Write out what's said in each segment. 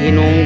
Toto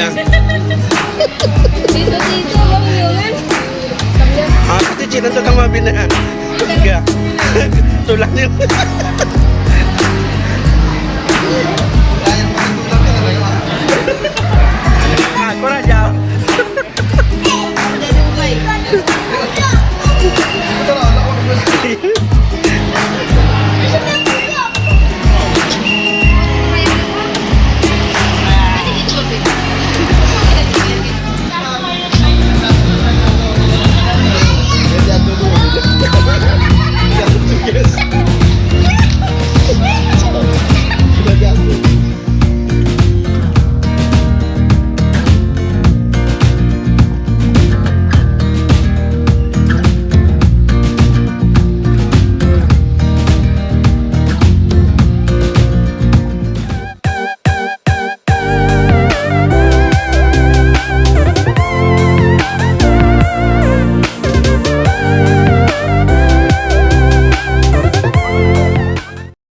niya. Dito, dito. Bang yun? Ah, pati chinan to kang mabina. Tiga. Tulang niyo.